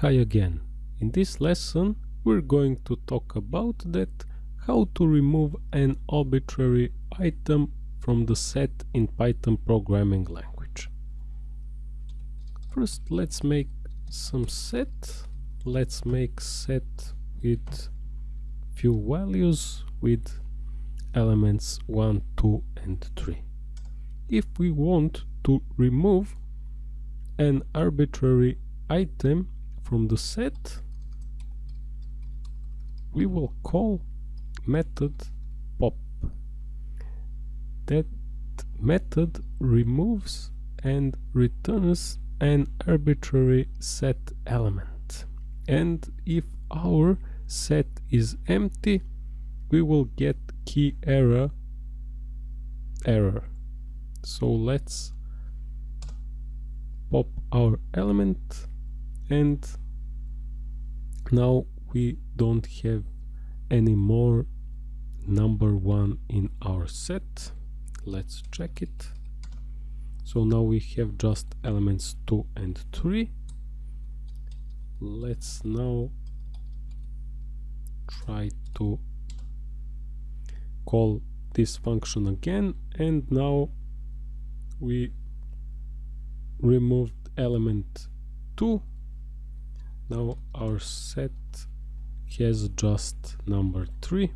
Hi again. In this lesson we're going to talk about that how to remove an arbitrary item from the set in Python programming language. First let's make some set. Let's make set with few values with elements 1, 2 and 3. If we want to remove an arbitrary item from the set we will call method pop. That method removes and returns an arbitrary set element. And if our set is empty we will get key error error. So let's pop our element and now we don't have any more number one in our set. Let's check it. So now we have just elements 2 and 3 let's now try to call this function again. And now we removed element 2 now our set has just number 3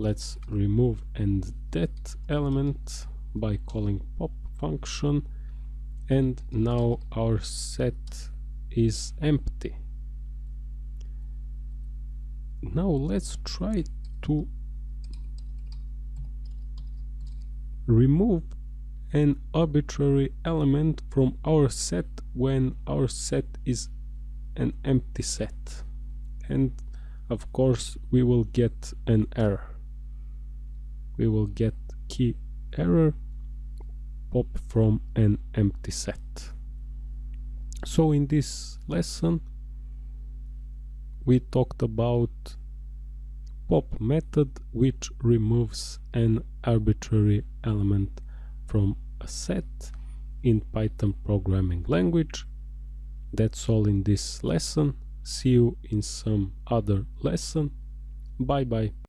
let's remove and that element by calling pop function. And now our set is empty. Now let's try to remove an arbitrary element from our set when our set is an empty set. And of course we will get an error. We will get key error pop from an empty set. So in this lesson we talked about pop method which removes an arbitrary element from a set in Python programming language. That's all in this lesson. See you in some other lesson. Bye bye.